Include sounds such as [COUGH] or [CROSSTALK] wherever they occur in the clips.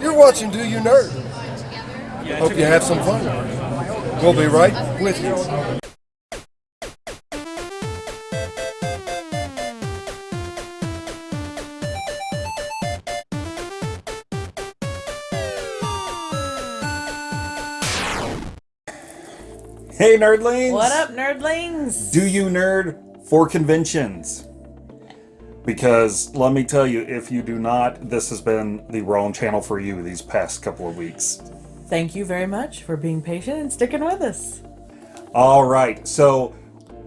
You're watching Do You Nerd? Hope you have some fun. We'll be right with you. Hey, nerdlings! What up, nerdlings? Do you nerd for conventions? Because let me tell you, if you do not, this has been the wrong channel for you these past couple of weeks. Thank you very much for being patient and sticking with us. All right, so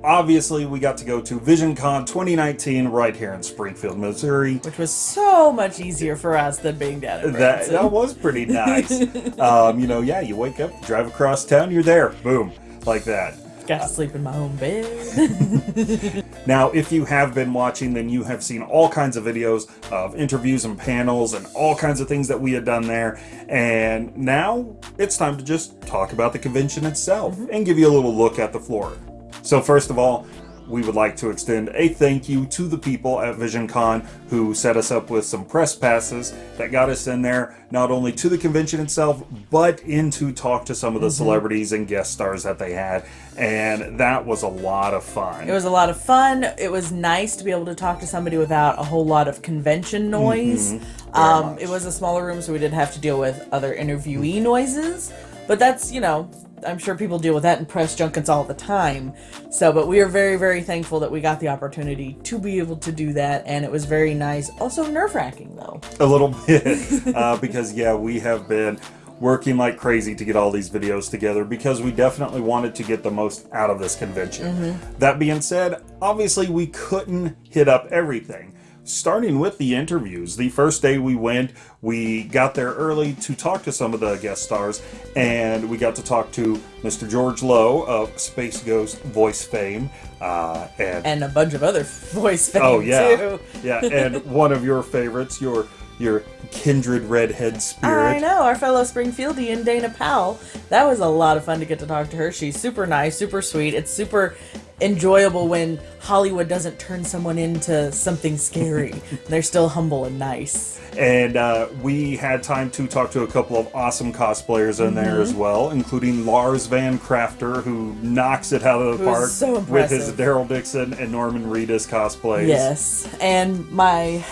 obviously we got to go to VisionCon 2019 right here in Springfield, Missouri. Which was so much easier for us than being down in That, that was pretty [LAUGHS] nice. um, you know, yeah, you wake up, drive across town, you're there. Boom. Like that. Got to sleep in my own bed. [LAUGHS] Now, if you have been watching, then you have seen all kinds of videos of interviews and panels and all kinds of things that we had done there. And now it's time to just talk about the convention itself mm-hmm. and give you a little look at the floor. So, first of all, we would like to extend a thank you to the people at VisionCon who set us up with some press passes that got us in there, not only to the convention itself, but in to talk to some of the celebrities and guest stars that they had. And that was a lot of fun. it was a lot of fun. It was nice to be able to talk to somebody without a whole lot of convention noise. Um, it was a smaller room, so we didn't have to deal with other interviewee noises. But that's, you know, I'm sure people deal with that in press junkets all the time. So, but we are very, very thankful that we got the opportunity to be able to do that, and it was very nice. Also nerve wracking though. a little bit uh, because yeah we have been working like crazy to get all these videos together because we definitely wanted to get the most out of this convention that being said obviously we couldn't hit up everything starting with the interviews the first day we went we got there early to talk to some of the guest stars and we got to talk to mr george lowe of space ghost voice fame uh, and And a bunch of other [LAUGHS] voice fame Oh yeah, too. yeah, and [LAUGHS] one of your favorites, your your kindred redhead spirit. I know, our fellow Springfieldian Dana Powell. That was a lot of fun to get to talk to her. She's super nice, super sweet. It's super enjoyable when Hollywood doesn't turn someone into something scary. [LAUGHS] They're still humble and nice. And uh, we had time to talk to a couple of awesome cosplayers in there Mm-hmm. as well, including Lars Van Crafter, who knocks it out of the Who's park so with his. Daryl Dixon and Norman Reedus cosplays. Yes, and my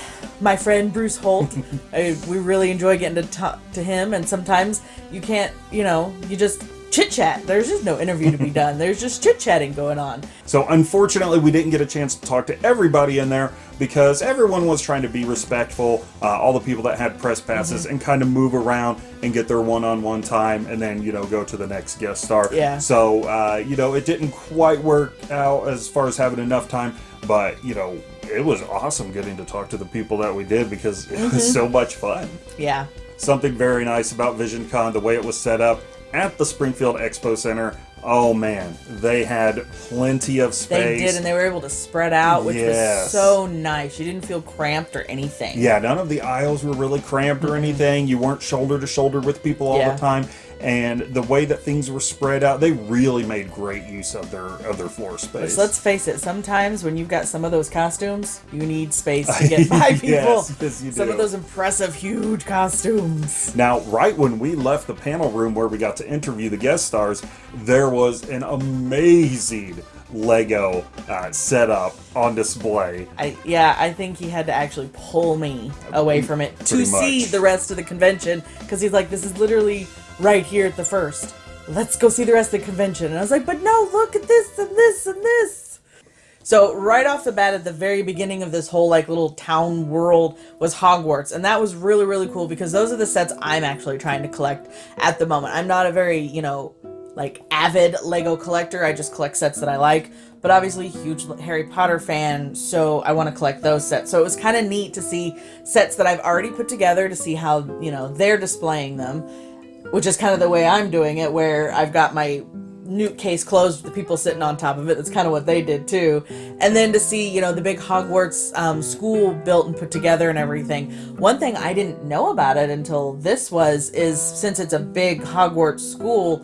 my friend Bruce Holt, [LAUGHS] I, we really enjoy getting to talk to him. And sometimes you can't, you know, you just chit chat. There's just no interview to be done. There's just chit chatting going on. So unfortunately, we didn't get a chance to talk to everybody in there because everyone was trying to be respectful. Uh, all the people that had press passes Mm-hmm. and kind of move around and get their one-on-one time, and then you know go to the next guest star. Yeah. So uh, you know it didn't quite work out as far as having enough time, but you know it was awesome getting to talk to the people that we did because it Mm-hmm. was so much fun. Yeah. Something very nice about VisionCon, the way it was set up at the Springfield Expo Center. Oh man, they had plenty of space. They did, and they were able to spread out, which Yes. was so nice. You didn't feel cramped or anything. yeah, none of the aisles were really cramped or mm-hmm. anything. You weren't shoulder to shoulder with people all Yeah. the time. And the way that things were spread out, they really made great use of their of their floor space. Let's face it, sometimes when you've got some of those costumes, you need space to [LAUGHS] get five people. Yes, yes, you some do. of those impressive, huge costumes. Now, right when we left the panel room where we got to interview the guest stars, there was an amazing Lego uh, setup on display. I yeah, I think he had to actually pull me away from it to see the rest of the convention because he's like, "This is literally right here at the first. Let's go see the rest of the convention." And I was like, "But no, look at this and this and this." So right off the bat, at the very beginning of this whole like little town world was Hogwarts, and that was really really cool because those are the sets I'm actually trying to collect at the moment. I'm not a very you know like avid Lego collector. I just collect sets that I like. But obviously, huge Harry Potter fan, so I want to collect those sets. So it was kind of neat to see sets that I've already put together to see how you know they're displaying them, which is kind of the way I'm doing it, where I've got my newt case closed with the people sitting on top of it. That's kind of what they did too. And then to see, you know, the big Hogwarts um, school built and put together and everything. One thing I didn't know about it until this was is since it's a big Hogwarts school,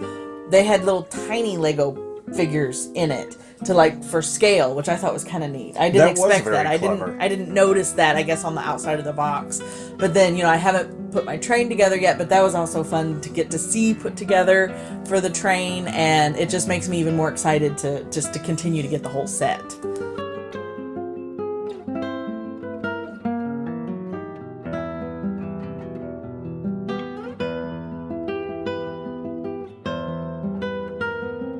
they had little tiny Lego figures in it. To like for scale, which I thought was kind of neat. I didn't That expect that. I clever. didn't I didn't notice that. I guess on the outside of the box, but then you know I haven't put my train together yet. But that was also fun to get to see put together for the train, and it just makes me even more excited to just to continue to get the whole set.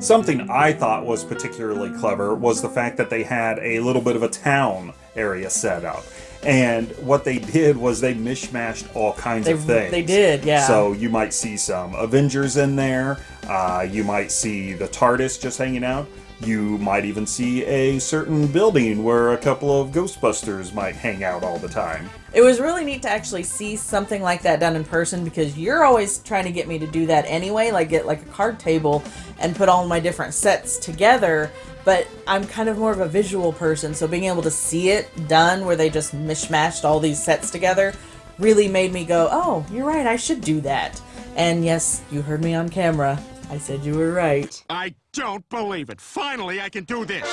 Something I thought was particularly clever was the fact that they had a little bit of a town area set up. And what they did was they mishmashed all kinds They of things. they did, yeah. So you might see some Avengers in there. Uh, you might see the TARDIS just hanging out. You might even see a certain building where a couple of Ghostbusters might hang out all the time. It was really neat to actually see something like that done in person because you're always trying to get me to do that anyway, like get like a card table and put all my different sets together. But I'm kind of more of a visual person, so being able to see it done where they just mishmashed all these sets together really made me go, oh, you're right, I should do that. And yes, you heard me on camera. I said you were right. I don't believe it. Finally, I can do this.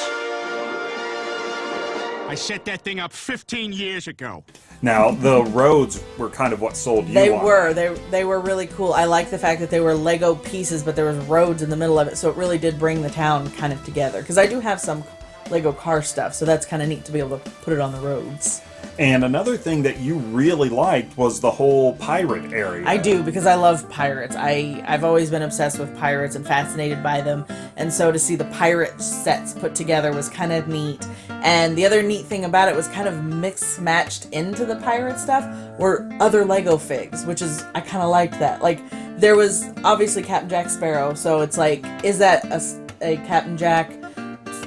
I set that thing up 15 years ago. Now, the roads were kind of what sold you They on were. They they were really cool. I like the fact that they were Lego pieces, but there was roads in the middle of it, so it really did bring the town kind of together. Because I do have some Lego car stuff, so that's kind of neat to be able to put it on the roads. And another thing that you really liked was the whole pirate area. I do because I love pirates. I I've always been obsessed with pirates and fascinated by them, and so to see the pirate sets put together was kind of neat. And the other neat thing about it was kind of mixed matched into the pirate stuff were other Lego figs, which is I kind of liked that. Like there was obviously Captain Jack Sparrow, so it's like is that a, a Captain Jack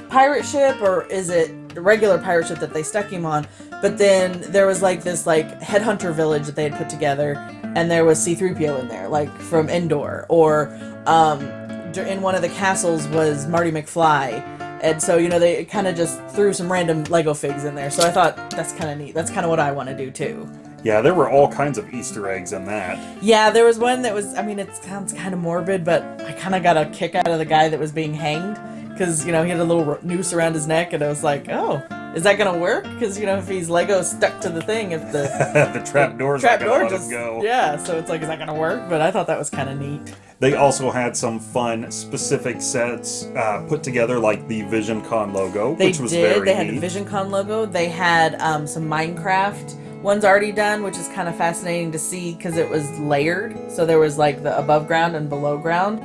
pirate ship or is it the regular pirate ship that they stuck him on? But then there was like this like headhunter village that they had put together, and there was C-3PO in there, like from Endor, or um, in one of the castles was Marty McFly. And so, you know, they kind of just threw some random Lego figs in there. So I thought that's kind of neat. That's kind of what I want to do too. Yeah, there were all kinds of Easter eggs in that. Yeah, there was one that was, I mean, it sounds kind of morbid, but I kind of got a kick out of the guy that was being hanged. Because, you know, he had a little noose around his neck, and I was like, oh, is that going to work? Because, you know, if he's Lego stuck to the thing, if the [LAUGHS] the trap doors trap door just. go. Yeah, so it's like, is that going to work? But I thought that was kind of neat. They also had some fun specific sets uh, put together, like the VisionCon logo, They which was did. very They had neat. the VisionCon logo. They had um, some Minecraft ones already done, which is kind of fascinating to see because it was layered. So there was like the above ground and below ground.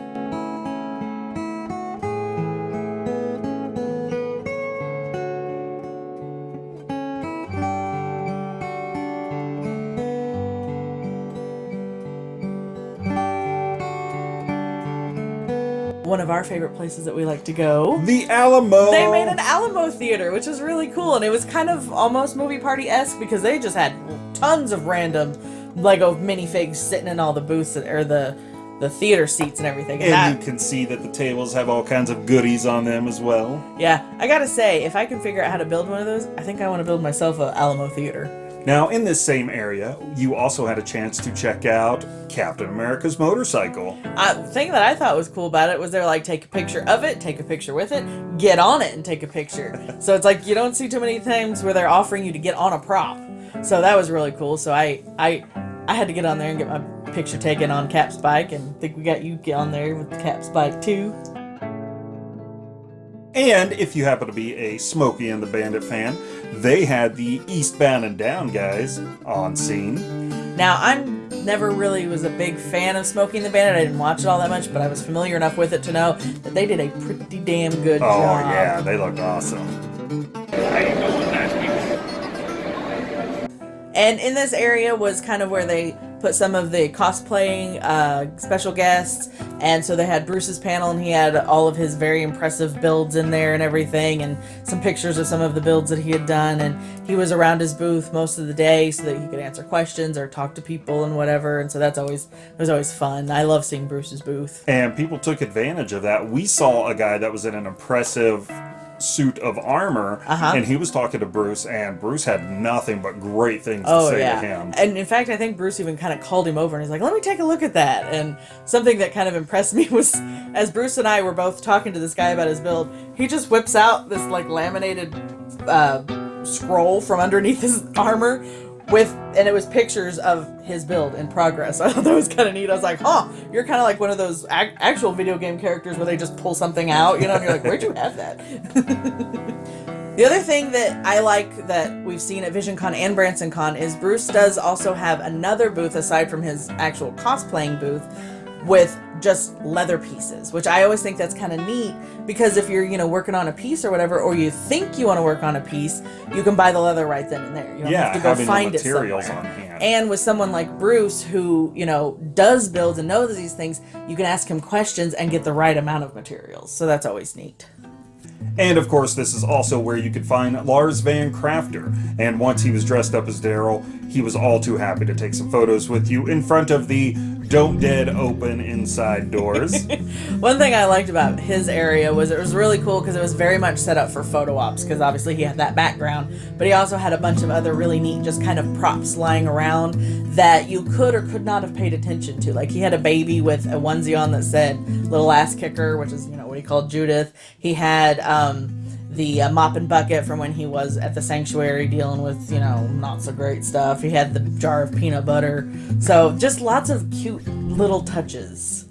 Our favorite places that we like to go. the Alamo. They made an Alamo theater, which was really cool, and it was kind of almost movie party esque because they just had tons of random Lego minifigs sitting in all the booths or the the theater seats and everything. And and that, you can see that the tables have all kinds of goodies on them as well. yeah, I gotta say, if I can figure out how to build one of those, I think I want to build myself a Alamo theater. Now, in this same area, you also had a chance to check out Captain America's motorcycle. Uh, the thing that I thought was cool about it was they're like, take a picture of it, take a picture with it, get on it, and take a picture. [LAUGHS] so it's like you don't see too many times where they're offering you to get on a prop. So that was really cool. So I I I had to get on there and get my picture taken on Cap's bike, and I think we got you on there with Cap's bike too. And if you happen to be a Smokey and the Bandit fan, they had the Eastbound and Down guys on scene. Now I'm never really was a big fan of Smokey and the Bandit. I didn't watch it all that much, but I was familiar enough with it to know that they did a pretty damn good Oh, job. Oh, yeah, they looked awesome. And in this area was kind of where they put some of the cosplaying uh, special guests. And so they had Bruce's panel, and he had all of his very impressive builds in there and everything, and some pictures of some of the builds that he had done. And he was around his booth most of the day so that he could answer questions or talk to people and whatever. And so that's always it was always fun. I love seeing Bruce's booth. And people took advantage of that. We saw a guy that was in an impressive suit of armor, Uh-huh. and he was talking to Bruce, and Bruce had nothing but great things to Oh say yeah, to him. and in fact, I think Bruce even kind of called him over and he's like, "Let me take a look at that." And something that kind of impressed me [LAUGHS] was, as Bruce and I were both talking to this guy about his build, he just whips out this like laminated uh, scroll from underneath his [LAUGHS] armor with, and it was pictures of his build in progress. [LAUGHS] I thought that was kind of neat. I was like, "Huh, you're kind of like one of those ac- actual video game characters where they just pull something out, you know?" And you're like, "Where'd you have that?" [LAUGHS] The other thing that I like that we've seen at VisionCon and BransonCon is Bruce does also have another booth aside from his actual cosplaying booth with just leather pieces, which I always think that's kind of neat because if you're, you know, working on a piece or whatever, or you think you want to work on a piece, you can buy the leather right then and there. You don't Yeah, have to go find it materials somewhere. on hand. And with someone like Bruce who, you know, does build and knows these things, you can ask him questions and get the right amount of materials. So that's always neat. And of course, this is also where you could find Lars Van Crafter. And once he was dressed up as Daryl, he was all too happy to take some photos with you in front of the Don't Dead Open inside doors. [LAUGHS] One thing I liked about his area was it was really cool because it was very much set up for photo ops because obviously he had that background, but he also had a bunch of other really neat just kind of props lying around that you could or could not have paid attention to. Like he had a baby with a onesie on that said "little ass kicker," which is you know what he called Judith. He had um, the uh, mop and bucket from when he was at the sanctuary dealing with you know not so great stuff. He had the jar of peanut butter. So just lots of cute little touches.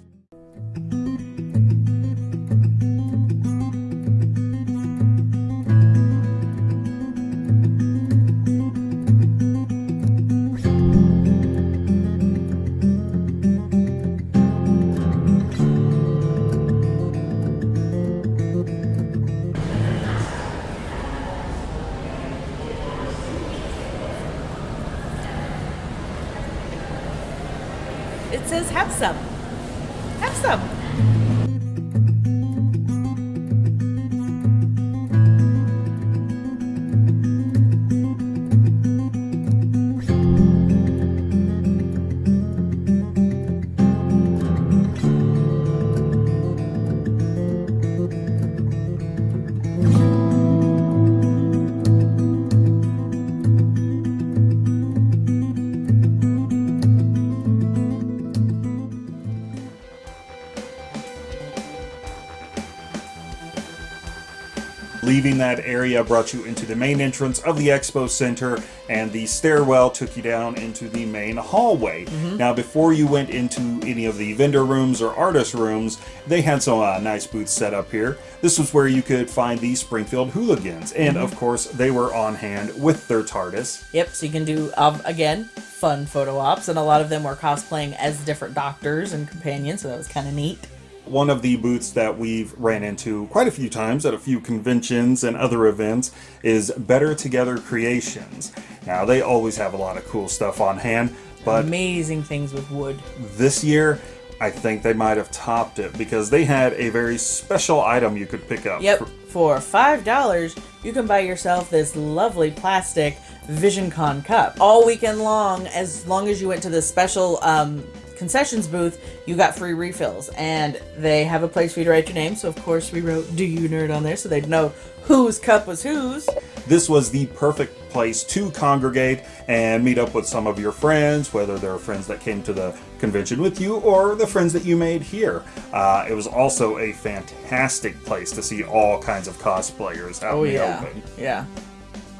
That area brought you into the main entrance of the expo center, and the stairwell took you down into the main hallway. Now, before you went into any of the vendor rooms or artist rooms, they had some uh, nice booths set up here. This was where you could find the Springfield Whooligans, and of course, they were on hand with their TARDIS. Yep, so you can do, um, again, fun photo ops, and a lot of them were cosplaying as different doctors and companions, so that was kind of neat. One of the booths that we've ran into quite a few times at a few conventions and other events is Better Together Creations. Now, they always have a lot of cool stuff on hand, but Amazing things with wood. this year, I think they might have topped it because they had a very special item you could pick up. Yep, for $5, you can buy yourself this lovely plastic VisionCon cup. All weekend long, as long as you went to the special um, concessions booth, you got free refills. And they have a place for you to write your name, so of course we wrote Do You Nerd on there so they'd know whose cup was whose. This was the perfect place to congregate and meet up with some of your friends, whether they're friends that came to the convention with you or the friends that you made here. Uh, it was also a fantastic place to see all kinds of cosplayers out Oh, in the yeah. open. Yeah.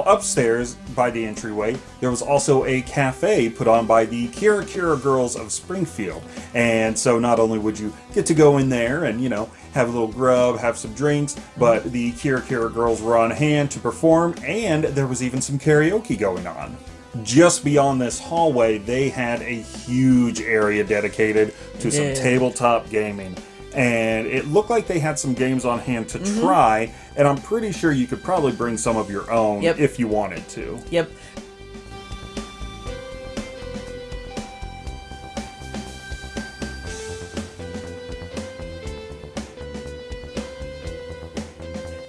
Upstairs by the entryway, there was also a cafe put on by the Kira Kira Girls of Springfield. And so not only would you get to go in there and, you know, have a little grub, have some drinks, but mm-hmm. the Kira Kira Girls were on hand to perform, and there was even some karaoke going on. Just beyond this hallway, they had a huge area dedicated to some tabletop gaming. And it looked like they had some games on hand to Mm-hmm. try, and I'm pretty sure you could probably bring some of your own Yep. if you wanted to. Yep.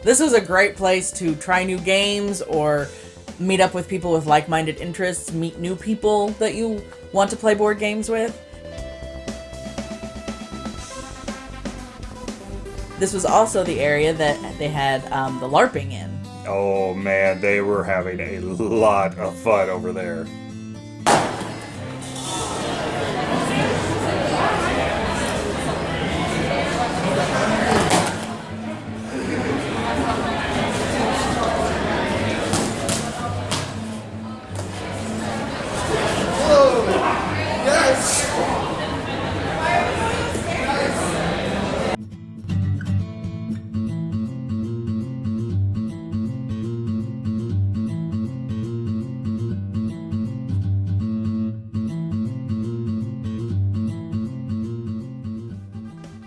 This is a great place to try new games or meet up with people with like-minded interests, meet new people that you want to play board games with. This was also the area that they had um, the LARPing in. Oh man, they were having a lot of fun over there.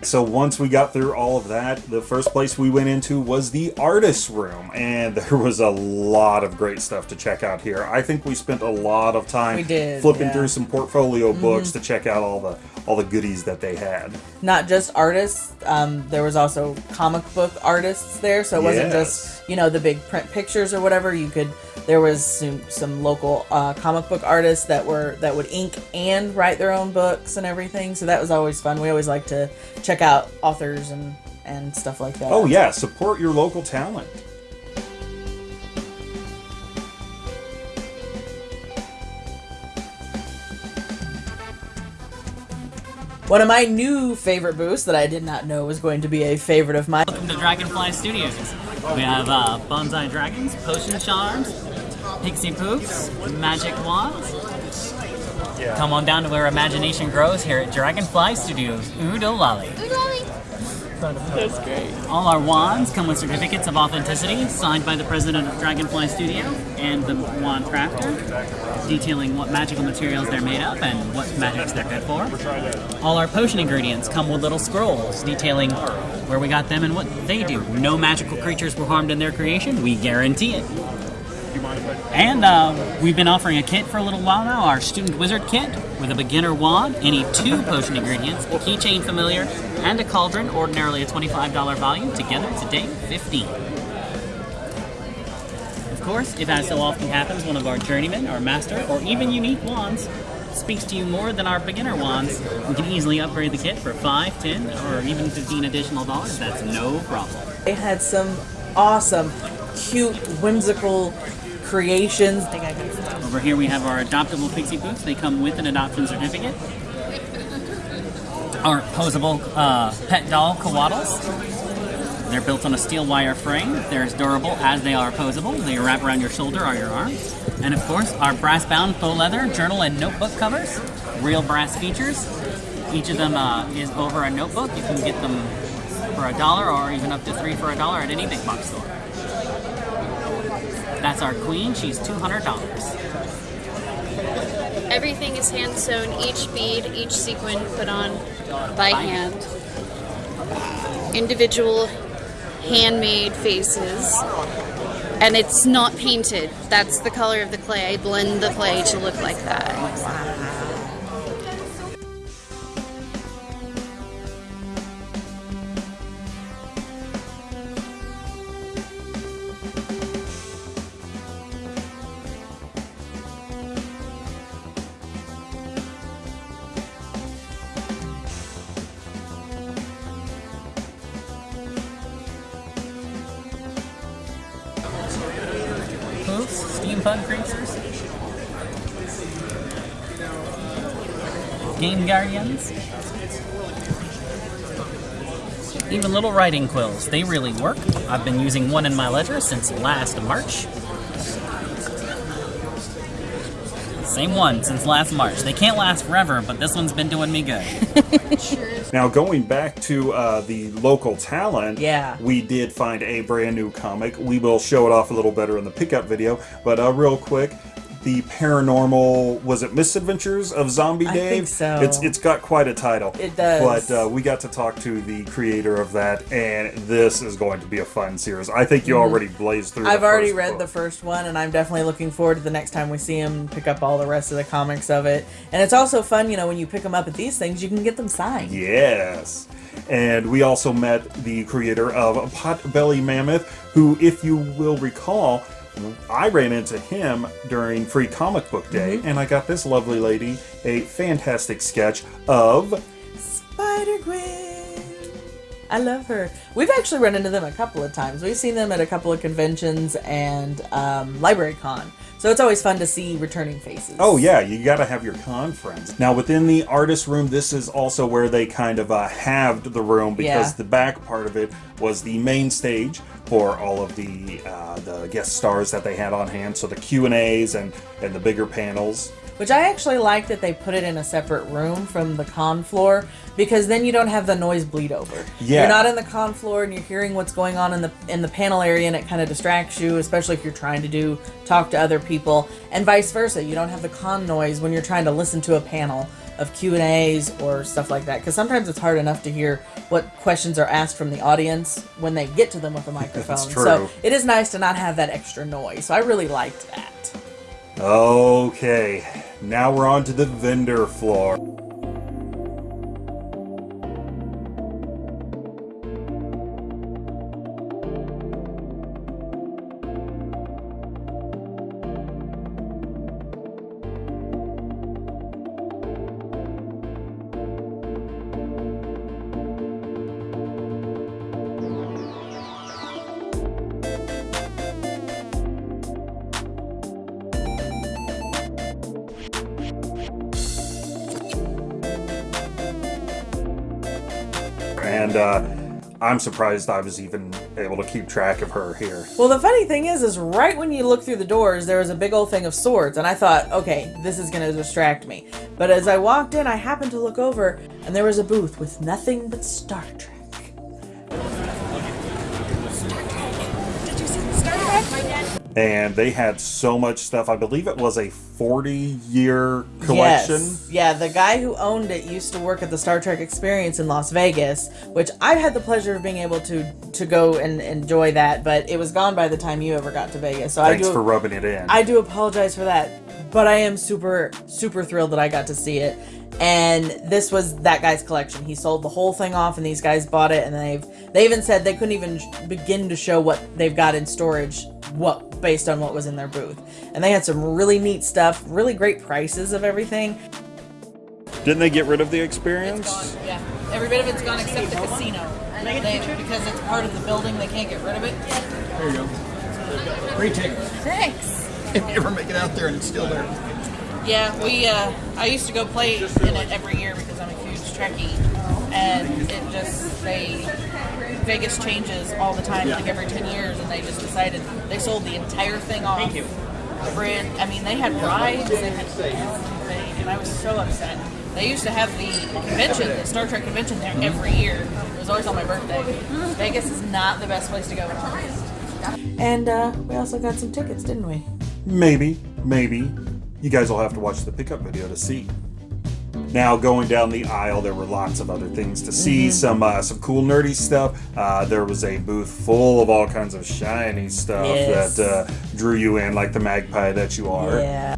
So once we got through all of that, the first place we went into was the artist's room, and [LAUGHS] there was a lot of great stuff to check out here. I think we spent a lot of time did, flipping yeah. Mm-hmm. through some portfolio books to check out all the all the goodies that they had. Not just artists, um, there was also comic book artists there, so it wasn't Yes. just you know the big print pictures or whatever. You could there was some, some local uh, comic book artists that were that would ink and write their own books and everything. So that was always fun. We always like to check out authors and and stuff like that. Oh yeah, support your local talent. One of my new favorite booths that I did not know was going to be a favorite of mine. Welcome to Dragonfly Studios. We have uh, Bonsai Dragons, Potion Charms, Pixie Poofs, Magic Wands. Come on down to where imagination grows here at Dragonfly Studios. Oodolali. That's great. All our wands come with certificates of authenticity signed by the president of Dragonfly Studio and the wand crafter, detailing what magical materials they're made of and what magics they're good for. All our potion ingredients come with little scrolls detailing where we got them and what they do. No magical creatures were harmed in their creation, we guarantee it. And uh, we've been offering a kit for a little while now, our Student Wizard Kit, with a beginner wand, any two potion ingredients, a keychain familiar, and a cauldron, ordinarily a $25 value, together today, 15 Of course, if as so often happens, one of our journeymen, our master, or even unique wands speaks to you more than our beginner wands, we can easily upgrade the kit for 5 10 or even 15 additional dollars. That's no problem. They had some awesome, cute, whimsical creations. Over here we have our adoptable pixie boots. They come with an adoption certificate. Our posable uh, pet doll koalas. They're built on a steel wire frame. They're as durable as they are posable. They wrap around your shoulder or your arm. And of course, our brass-bound faux leather journal and notebook covers. Real brass features. Each of them uh, is over a notebook. You can get them for a dollar or even up to three for a dollar at any big box store. That's our queen. She's $200. Everything is hand sewn, each bead, each sequin put on by By hand. Individual handmade faces. And it's not painted. That's the color of the clay. I blend the clay to look like that. Poofs, writing quills. They really work. I've been using one in my ledger since last March. Same one since last March. They can't last forever, but this one's been doing me good. [LAUGHS] Now, going back to uh, the local talent, Yeah. we did find a brand new comic. We will show it off a little better in the pickup video, but uh, real quick, the paranormal was it Misadventures of Zombie I think so. It's it's got quite a title. It does. But uh, we got to talk to the creator of that, and this is going to be a fun series. I think you already blazed through. I've already read book. the first one, and I'm definitely looking forward to the next time we see him pick up all the rest of the comics of it. And it's also fun, you know, when you pick them up at these things, you can get them signed. Yes. And we also met the creator of Potbelly Mammoth, who, if you will recall, I ran into him during Free Comic Book Day, mm-hmm. and I got this lovely lady a fantastic sketch of. Spider Gwen. I love her. We've actually run into them a couple of times. We've seen them at a couple of conventions and um, Library Con. So it's always fun to see returning faces. Oh yeah, you got to have your con friends. Now within the artist room, this is also where they kind of uh, halved the room because Yeah. the back part of it was the main stage for all of the uh, the guest stars that they had on hand. So the Q and A's and and the bigger panels. Which I actually like that they put it in a separate room from the con floor because then you don't have the noise bleed over. Yeah. You're not in the con floor and you're hearing what's going on in the in the panel area and it kind of distracts you, especially if you're trying to do talk to other people and vice versa. You don't have the con noise when you're trying to listen to a panel of Q&As or stuff like that because sometimes it's hard enough to hear what questions are asked from the audience when they get to them with a [LAUGHS] microphone. That's true. So it is nice to not have that extra noise. So I really liked that. Okay, now we're on to the vendor floor. I'm surprised I was even able to keep track of her here. Well, the funny thing is, is right when you look through the doors, there was a big old thing of swords, and I thought, okay, this is gonna distract me. But as I walked in, I happened to look over, and there was a booth with nothing but Star Trek. And they had so much stuff. I believe it was a 40 year collection. Yes. Yeah, the guy who owned it used to work at the Star Trek Experience in Las Vegas, which I've had the pleasure of being able to to go and enjoy that, but it was gone by the time you ever got to Vegas. So Thanks I do for rubbing it in. I do apologize for that, but I am super super thrilled that I got to see it. And this was that guy's collection. He sold the whole thing off, and these guys bought it. And they've they even said they couldn't even begin to show what they've got in storage, what based on what was in their booth. And they had some really neat stuff, really great prices of everything. Didn't they get rid of the experience? Yeah, every bit of it's gone except the casino. They, because it's part of the building, they can't get rid of it. There you go. Free ticket. Thanks. If [LAUGHS] you ever make it out there and it's still there. Yeah, we. Uh, I used to go play in it every year because I'm a huge Trekkie, and it just they Vegas changes all the time, like every ten years, and they just decided they sold the entire thing off. Thank you. The bridge. I mean, they had rides, they had everything, and I was so upset. They used to have the convention, the Star Trek convention there every year. It was always on my birthday. Vegas is not the best place to go. And uh, we also got some tickets, didn't we? Maybe, maybe. You guys will have to watch the pickup video to see. Now, going down the aisle, there were lots of other things to see. Some uh, some cool nerdy stuff. Uh, there was a booth full of all kinds of shiny stuff Yes. that uh, drew you in, like the magpie that you are. Yeah.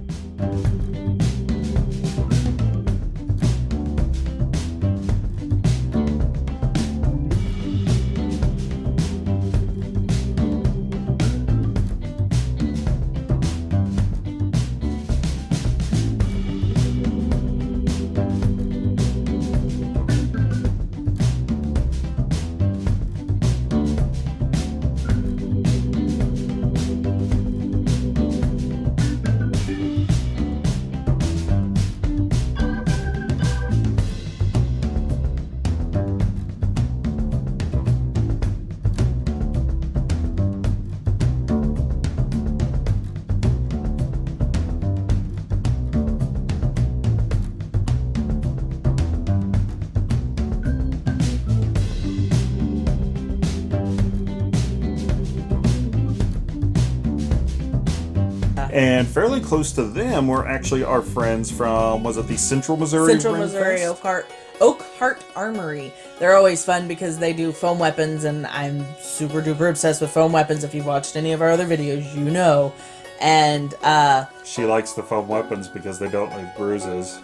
Close to them were actually our friends from, was it the Central Missouri? Central Rim Missouri Fest? Oak Heart Oak Heart Armory. They're always fun because they do foam weapons, and I'm super duper obsessed with foam weapons. If you've watched any of our other videos, you know. And uh, She likes the foam weapons because they don't leave bruises.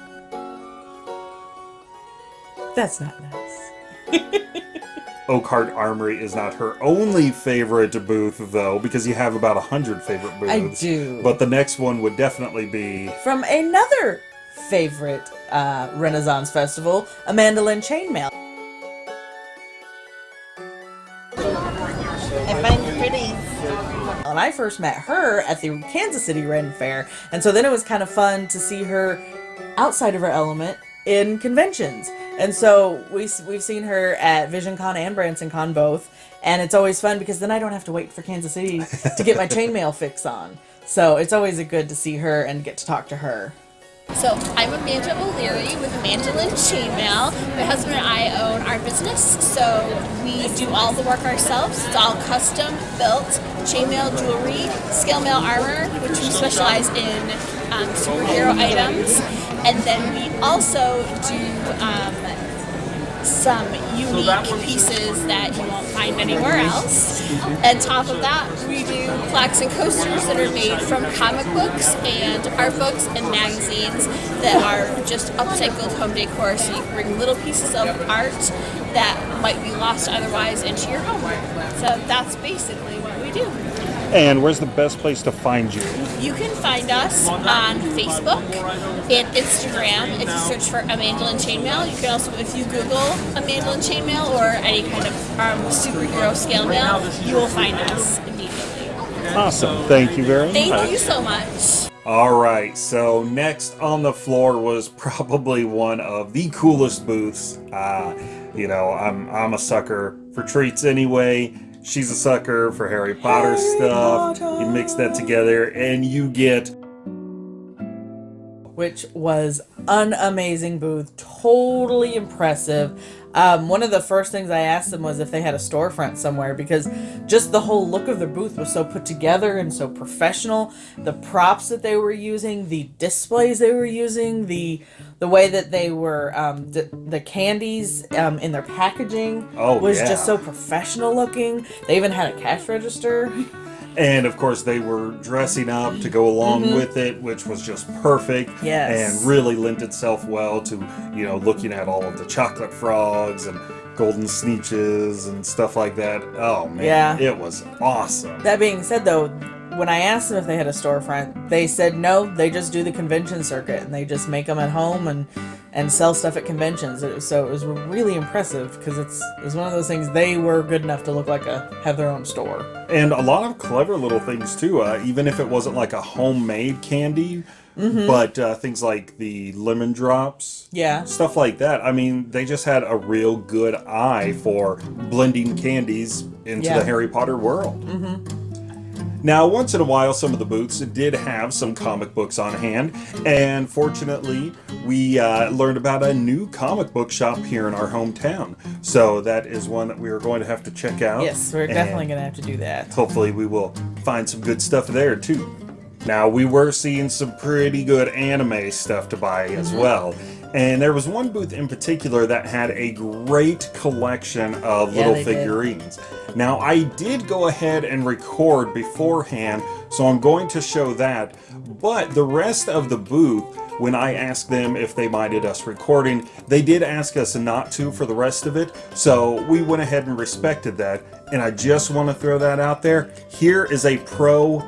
that's not nice. [LAUGHS] Oakhart Armory is not her only favorite booth, though, because you have about a hundred favorite booths. I do. But the next one would definitely be From another favorite uh, Renaissance festival, Amanda Lynn Chainmail. I find the pretties. And I first met her at the Kansas City Ren Fair, and so then it was kind of fun to see her outside of her element in conventions. And so we we've seen her at VisionCon and BransonCon both, and it's always fun because then I don't have to wait for Kansas City to get my chainmail [LAUGHS] fix on. So it's always a good to see her and get to talk to her. So I'm Amanda O'Leary with Mandolin Chainmail. My husband and I own our business, so we do all the work ourselves. It's all custom built chainmail jewelry, scale mail armor, which we specialize in um, superhero items, and then we also do um, some unique pieces that you won't find anywhere else. On top of that, we do plaques and coasters that are made from comic books and art books and magazines that are just upcycled home decor so you can bring little pieces of art that might be lost otherwise into your home. So that's basically what we do. And where's the best place to find you? You can find us on Facebook and Instagram if you search for a mandolin chainmail. You can also, if you Google a mandolin chainmail or any kind of um, superhero scale mail, you will find us immediately. Awesome. Thank you very much. Thank you so much. All right, so next on the floor was [LAUGHS] probably one of the coolest booths. Uh, you know, I'm I'm a sucker for treats anyway. She's a sucker for Harry Potter Harry stuff. Potter. You mix that together and you get which was an amazing booth, totally impressive. Um, one of the first things I asked them was if they had a storefront somewhere because just the whole look of their booth was so put together and so professional. The props that they were using, the displays they were using, the the way that they were um, the, the candies um, in their packaging Oh, was yeah. just so professional looking. They even had a cash register. [LAUGHS] And of course, they were dressing up to go along mm-hmm. with it, which was just perfect. Yes. And really lent itself well to, you know, looking at all of the chocolate frogs and golden snitches and stuff like that. Oh, man. Yeah. It was awesome. That being said, though, when I asked them if they had a storefront, they said no. They just do the convention circuit and they just make them at home and and sell stuff at conventions. It was- So it was really impressive because it's it was one of those things. They were good enough to look like a have their own store. And a lot of clever little things, too. Uh, even if it wasn't like a homemade candy, but uh, things like the lemon drops. Yeah. Stuff like that. I mean, they just had a real good eye for blending candies into Yeah. the Harry Potter world. Now, once in a while, some of the booths did have some comic books on hand, and fortunately, we uh, learned about a new comic book shop here in our hometown. So that is one that we are going to have to check out. Yes, we're definitely gonna have to do that. Hopefully, we will find some good stuff there too. Now, we were seeing some pretty good anime stuff to buy as Mm-hmm. well. And there was one booth in particular that had a great collection of Yeah, little they did. figurines. Now, I did go ahead and record beforehand, so I'm going to show that. But the rest of the booth, when I asked them if they minded us recording, they did ask us not to for the rest of it. So we went ahead and respected that. And I just want to throw that out there. Here is a pro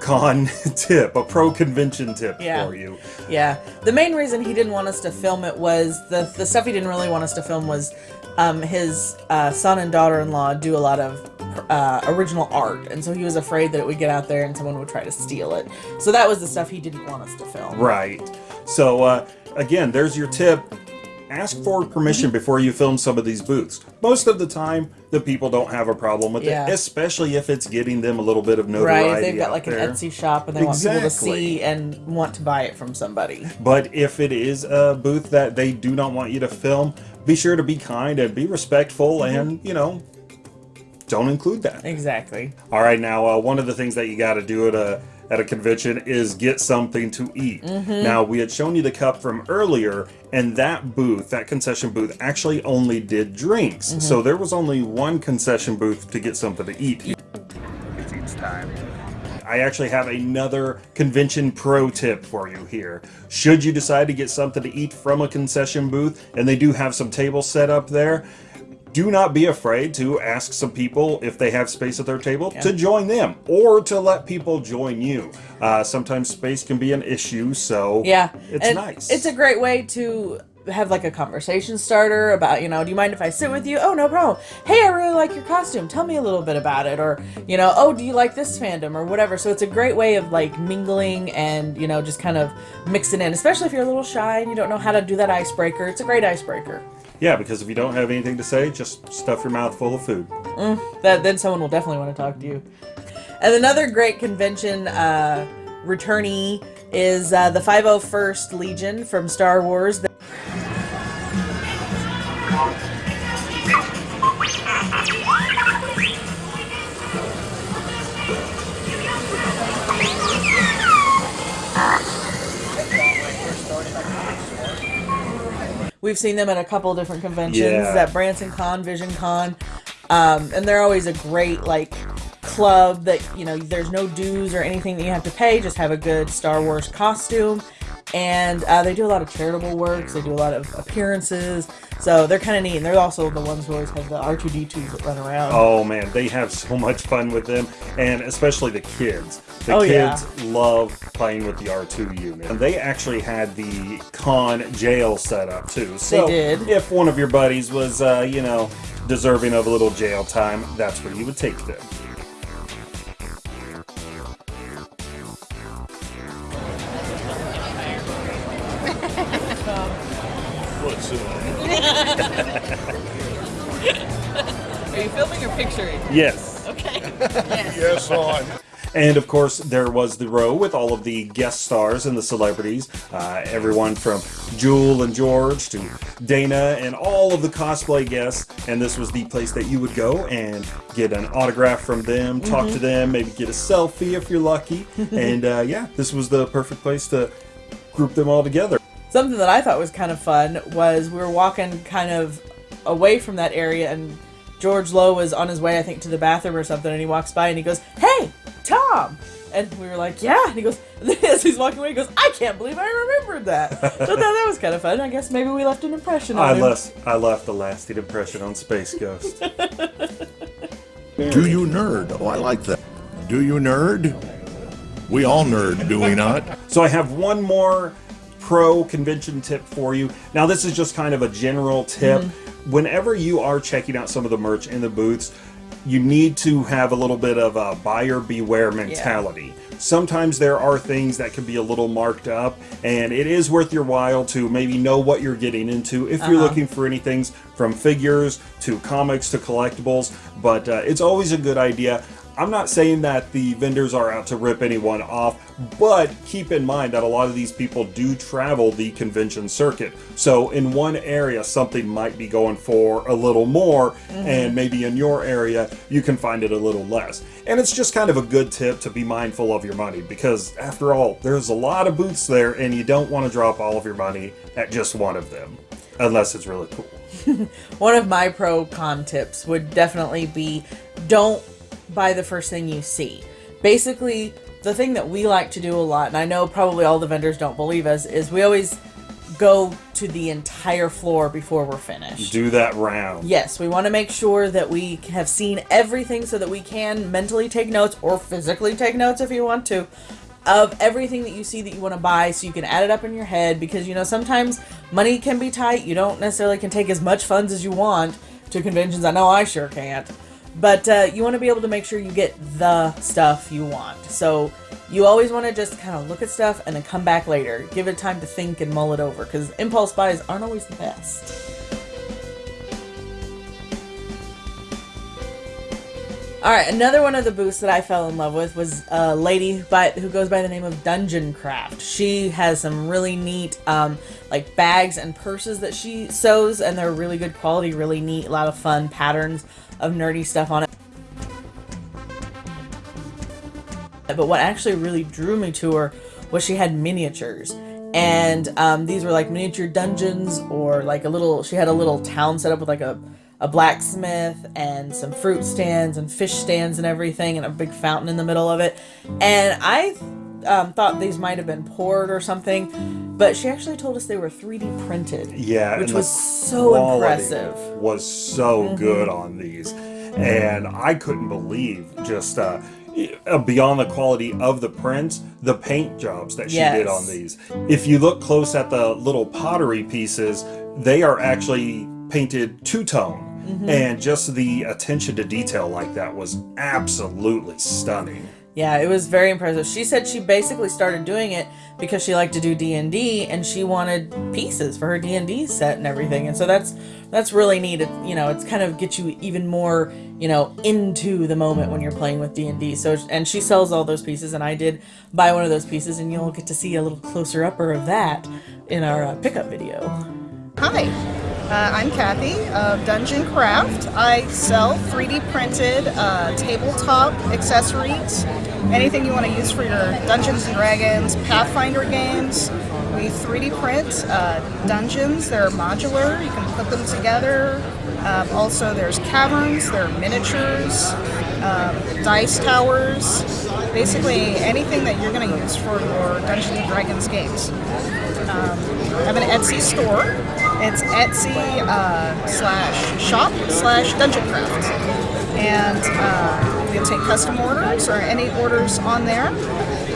con [LAUGHS] tip, a pro convention tip Yeah. for you. Yeah. The main reason he didn't want us to film it was the the stuff he didn't really want us to film was um, his uh, son and daughter-in-law do a lot of uh, original art, and so he was afraid that it would get out there and someone would try to steal it. So that was the stuff he didn't want us to film. Right. So uh, again, there's your tip. Ask for permission before you film some of these booths. Most of the time, the people don't have a problem with Yeah. it, especially if it's getting them a little bit of notoriety. if they've got like an. Etsy shop and they want people to see and want to buy it from somebody. But if it is a booth that they do not want you to film, be sure to be kind and be respectful Mm-hmm. and, you know, don't include that. Exactly. All right, now uh, one of the things that you got to do at a at a convention is get something to eat. Mm-hmm. Now we had shown you the cup from earlier, and that booth, that concession booth, actually only did drinks. Mm-hmm. So there was only one concession booth to get something to eat. It's each time. I actually have another convention pro tip for you here. Should you decide to get something to eat from a concession booth, and they do have some tables set up there, do not be afraid to ask some people if they have space at their table to join them or to let people join you. Uh, sometimes space can be an issue, so Yeah. it's and nice. It's a great way to have like a conversation starter about, you know, do you mind if I sit with you? Oh, no problem. Hey, I really like your costume. Tell me a little bit about it. Or, you know, oh, do you like this fandom or whatever. So it's a great way of like mingling and, you know, just kind of mixing in, especially if you're a little shy and you don't know how to do that icebreaker. It's a great icebreaker. Yeah, because if you don't have anything to say, just stuff your mouth full of food. that then someone will definitely want to talk to you. And another great convention uh, returnee is uh, the 501st Legion from Star Wars. We've seen them at a couple different conventions Yeah. at Branson Con, Vision Con, um, and they're always a great like club that you know there's no dues or anything that you have to pay. Just have a good Star Wars costume, and uh, they do a lot of charitable works. They do a lot of appearances, so they're kind of neat. And they're also the ones who always have the R2D2s that run around. Oh man, they have so much fun with them, and especially the kids. The Oh, yeah. kids love playing with the R2 unit. And they actually had the con jail set up too. So did. if one of your buddies was, uh, you know, deserving of a little jail time, that's where you would take them. Yes. Okay. [LAUGHS] Yes, on. And of course, there was the row with all of the guest stars and the celebrities. Uh, everyone from Jewel and George to Dana and all of the cosplay guests. And this was the place that you would go and get an autograph from them, talk to them, maybe get a selfie if you're lucky. [LAUGHS] and uh, yeah, this was the perfect place to group them all together. Something that I thought was kind of fun was we were walking kind of away from that area and George Lowe was on his way, I think, to the bathroom or something, and he walks by and he goes, Hey, Tom! And we were like, Yeah. And he goes, [LAUGHS] as he's walking away, he goes, I can't believe I remembered that. so I thought that was kind of fun. I guess maybe we left an impression on I him. left, I left a lasting impression on Space Ghost. [LAUGHS] [LAUGHS] Do you nerd? Oh, I like that. Do you nerd? We all nerd, do we not? So I have one more pro convention tip for you. Now this is just kind of a general tip. Mm-hmm. Whenever you are checking out some of the merch in the booths, you need to have a little bit of a buyer beware mentality. Sometimes there are things that can be a little marked up, and it is worth your while to maybe know what you're getting into if you're looking for anything from figures to comics to collectibles. But uh, it's always a good idea. I'm not saying that the vendors are out to rip anyone off, but keep in mind that a lot of these people do travel the convention circuit. So in one area, something might be going for a little more, mm-hmm. and maybe in your area, you can find it a little less. And it's just kind of a good tip to be mindful of your money because, after all, there's a lot of booths there, and you don't want to drop all of your money at just one of them, unless it's really cool. [LAUGHS] One of my pro con tips would definitely be don't buy the first thing you see. Basically, the thing that we like to do a lot, and I know probably all the vendors don't believe us, is we always go to the entire floor before we're finished. Do that round. Yes, we want to make sure that we have seen everything so that we can mentally take notes or physically take notes if you want to of everything that you see that you want to buy so you can add it up in your head because you know sometimes money can be tight. You don't necessarily can take as much funds as you want to conventions. I know I sure can't. But uh, you want to be able to make sure you get the stuff you want. So you always want to just kind of look at stuff and then come back later. Give it time to think and mull it over because impulse buys aren't always the best. All right, another one of the booths that I fell in love with was a lady by who goes by the name of Dungeon Craft. She has some really neat, um, like bags and purses that she sews, and they're really good quality, really neat, a lot of fun patterns of nerdy stuff on it. But what actually really drew me to her was she had miniatures. And um, these were like miniature dungeons, or like a little, she had a little town set up with like a, a blacksmith and some fruit stands and fish stands and everything, and a big fountain in the middle of it. And I um, thought these might have been poured or something, but she actually told us they were 3D printed. Yeah, Which was so impressive. Was so good on these, and I couldn't believe just uh, beyond the quality of the prints, the paint jobs that she did on these. If you look close at the little pottery pieces, they are actually painted two tone. And just the attention to detail like that was absolutely stunning. Yeah, it was very impressive. She said she basically started doing it because she liked to do D&D and she wanted pieces for her D&D set and everything. And so that's that's really neat. It, you know, it's kind of get you even more, you know, into the moment when you're playing with D&D. So and she sells all those pieces and I did buy one of those pieces and you'll get to see a little closer upper of that in our uh, pickup video. Hi, uh, I'm Kathy of Dungeon Craft. I sell 3D printed uh, tabletop accessories, anything you want to use for your Dungeons and Dragons, Pathfinder games. We 3D print uh, dungeons. They're modular. You can put them together. Um, also, there's caverns. There are miniatures, um, dice towers. Basically, anything that you're going to use for your Dungeons and Dragons games. Um, I have an Etsy store. It's Etsy uh, slash shop slash dungeon craft. And uh, we'll take custom orders or any orders on there.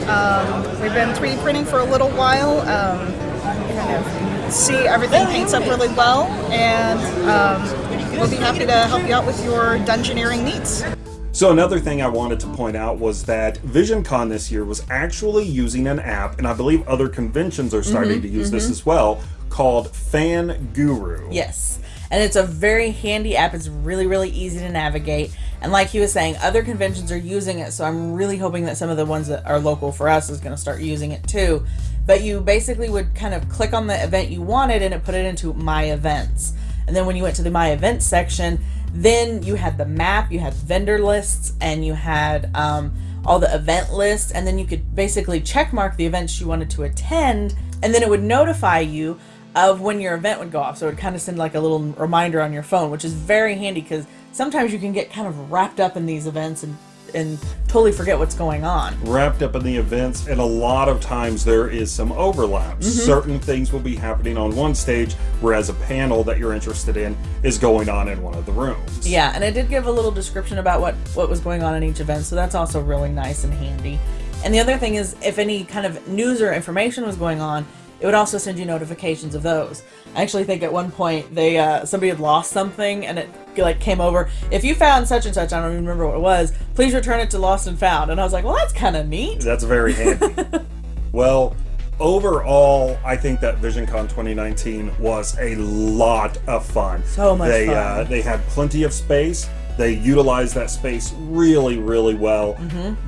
Um, we've been 3D printing for a little while. Um, kind of see everything paints up really well, and um, we'll be happy to help you out with your dungeoneering needs. So another thing I wanted to point out was that VisionCon this year was actually using an app, and I believe other conventions are starting mm-hmm, to use this mm-hmm. as well, called Fan Guru. Yes. And it's a very handy app. It's really, really easy to navigate. And like he was saying, other conventions are using it. So I'm really hoping that some of the ones that are local for us is going to start using it too. But you basically would kind of click on the event you wanted and it put it into My Events. And then when you went to the My Events section, then you had the map, you had vendor lists, and you had um, all the event lists. And then you could basically check mark the events you wanted to attend. And then it would notify you of when your event would go off. So it would kind of send like a little reminder on your phone, which is very handy because sometimes you can get kind of wrapped up in these events and and totally forget what's going on. Wrapped up in the events, and a lot of times there is some overlaps. Mm-hmm. Certain things will be happening on one stage, whereas a panel that you're interested in is going on in one of the rooms. Yeah, and it did give a little description about what what was going on in each event, so that's also really nice and handy. And the other thing is if any kind of news or information was going on, it would also send you notifications of those. I actually think at one point they uh, somebody had lost something and it like came over. If you found such and such, I don't even remember what it was. Please return it to lost and found. And I was like, well, that's kind of neat. That's very handy. [LAUGHS] well, overall, I think that VisionCon 2019 was a lot of fun. So much they, fun. Uh, they had plenty of space. They utilized that space really, really well.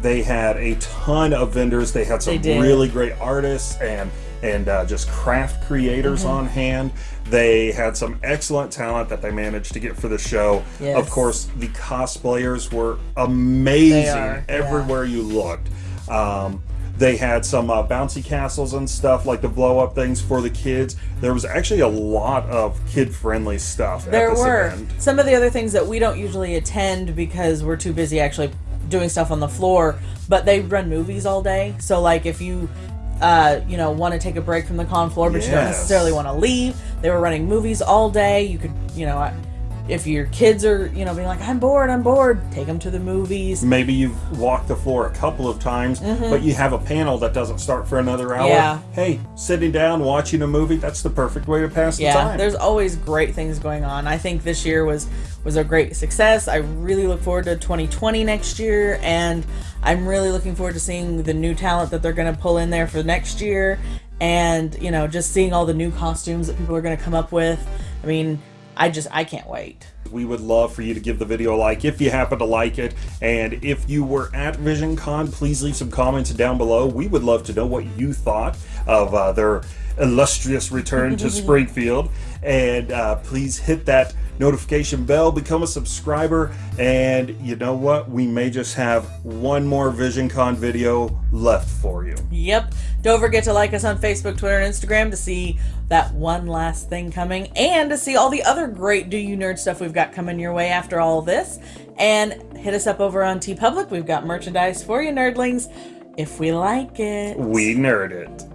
They had a ton of vendors. They had some. They really great artists and and uh, just craft creators Mm-hmm. on hand. They had some excellent talent that they managed to get for the show. Yes. Of course, the cosplayers were amazing are, yeah. everywhere you looked. Um, they had some uh, bouncy castles and stuff like the blow up things for the kids. There was actually a lot of kid friendly stuff There were event. some of the other things that we don't usually attend because we're too busy actually doing stuff on the floor. But they run movies all day, so like if you, uh, you know, want to take a break from the con floor, but you don't necessarily want to leave, they were running movies all day. You could, you know, if your kids are, you know, being like, I'm bored, I'm bored, take them to the movies. Maybe you've walked the floor a couple of times, mm-hmm. but you have a panel that doesn't start for another hour. Yeah. Hey, sitting down watching a movie, that's the perfect way to pass the time. yeah there's always great things going on i think this year was was a great success i really look forward to 2020 next year and i'm really looking forward to seeing the new talent that they're going to pull in there for next year and you know just seeing all the new costumes that people are going to come up with i mean i just i can't wait We would love for you to give the video a like if you happen to like it. And if you were at VisionCon, please leave some comments down below. We would love to know what you thought of uh, their illustrious return to [LAUGHS] Springfield. And uh, please hit that notification bell, become a subscriber, and you know what? We may just have one more VisionCon video left for you. Yep. Don't forget to like us on Facebook, Twitter, and Instagram to see that one last thing coming and to see all the other great Do You Nerd stuff we've got coming your way after all this. And hit us up over on TeePublic. We've got merchandise for you, nerdlings, if we like it. We nerd it.